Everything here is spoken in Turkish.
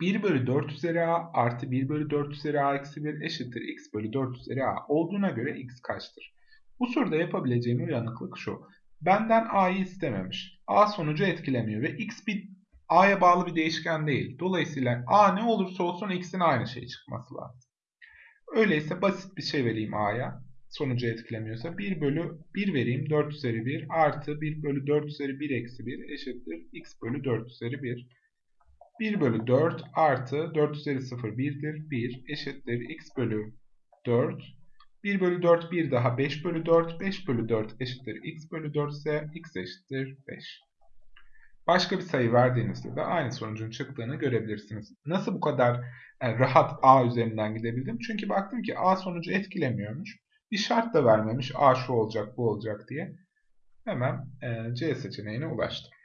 1 bölü 4 üzeri a artı 1 bölü 4 üzeri a eksi 1 eşittir x bölü 4 üzeri a olduğuna göre x kaçtır? Bu soruda yapabileceğim uyanıklık şu. Benden a'yı istememiş. a sonucu etkilemiyor ve x bir a'ya bağlı bir değişken değil. Dolayısıyla a ne olursa olsun x'in aynı şey çıkması lazım. Öyleyse basit bir şey vereyim a'ya. Sonucu etkilemiyorsa 1 bölü 1 vereyim 4 üzeri 1 artı 1 bölü 4 üzeri 1 eksi 1 eşittir x bölü 4 üzeri 1. 1 bölü 4 artı 4 üzeri 0 1'dir. 1 eşittir x bölü 4. 1 bölü 4 1 daha 5 bölü 4. 5 bölü 4 eşittir x bölü 4 ise x eşittir 5. Başka bir sayı verdiğinizde de aynı sonucun çıktığını görebilirsiniz. Nasıl bu kadar rahat a üzerinden gidebildim? Çünkü baktım ki a sonucu etkilemiyormuş. Bir şart da vermemiş a şu olacak bu olacak diye. Hemen C seçeneğine ulaştım.